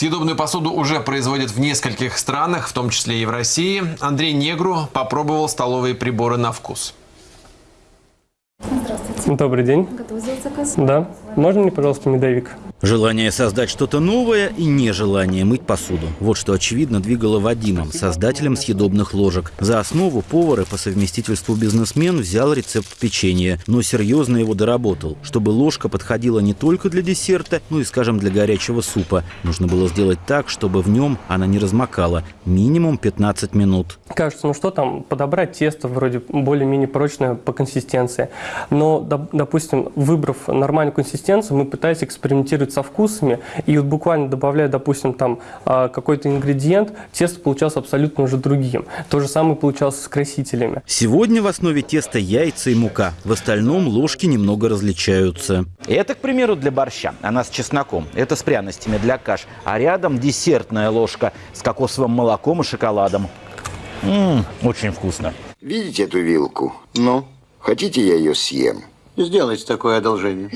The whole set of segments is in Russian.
Съедобную посуду уже производят в нескольких странах, в том числе и в России. Андрей Негру попробовал столовые приборы на вкус. Здравствуйте. Добрый день. Готовы сделать заказ? Да. Можно мне, пожалуйста, медовик? Желание создать что-то новое и нежелание мыть посуду. Вот что очевидно двигало Вадимом, создателем съедобных ложек. За основу повар по совместительству бизнесмен взял рецепт печенья, но серьезно его доработал. Чтобы ложка подходила не только для десерта, но и, скажем, для горячего супа. Нужно было сделать так, чтобы в нем она не размокала. Минимум 15 минут. Кажется, ну что там, подобрать тесто вроде более-менее прочное по консистенции. Но, доп- допустим, выбрав нормальную консистенцию, мы пытались экспериментировать со вкусами. И вот буквально добавляя, допустим, там а, какой-то ингредиент, тесто получалось абсолютно уже другим. То же самое получалось с красителями. Сегодня в основе теста яйца и мука. В остальном ложки немного различаются. Это, к примеру, для борща. Она с чесноком. Это с пряностями для каш. А рядом десертная ложка с кокосовым молоком и шоколадом. Ммм, очень вкусно. Видите эту вилку? Ну, хотите, я ее съем? Сделайте такое одолжение.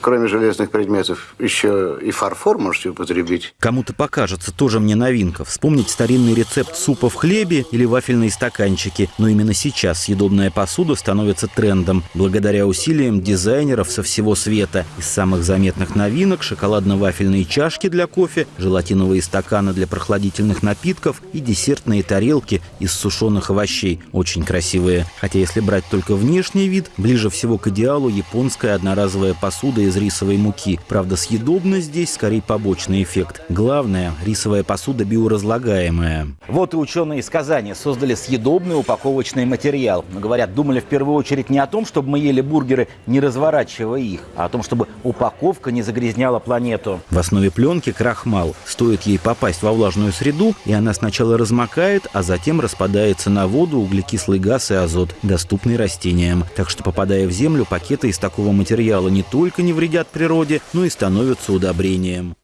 Кроме железных предметов, еще и фарфор можете употребить. Кому-то покажется тоже мне новинка. Вспомнить старинный рецепт супа в хлебе или вафельные стаканчики. Но именно сейчас съедобная посуда становится трендом. Благодаря усилиям дизайнеров со всего света. Из самых заметных новинок шоколадно-вафельные чашки для кофе, желатиновые стаканы для прохладительных напитков и десертные тарелки из сушеных овощей. Очень красивые. Хотя если брать только внешний вид, ближе всего к идеалу японская одноразовая посуда из рисовой муки. Правда, съедобность здесь скорее побочный эффект. Главное, рисовая посуда биоразлагаемая. Вот и ученые из Казани создали съедобный упаковочный материал. Но, говорят, думали в первую очередь не о том, чтобы мы ели бургеры, не разворачивая их, а о том, чтобы упаковка не загрязняла планету. В основе пленки крахмал. Стоит ей попасть во влажную среду, и она сначала размокает, а затем распадается на воду, углекислый газ и азот, доступный растениям. Так что, попадая в землю, пакеты из такого материала не только не вредят природе, но и становятся удобрением.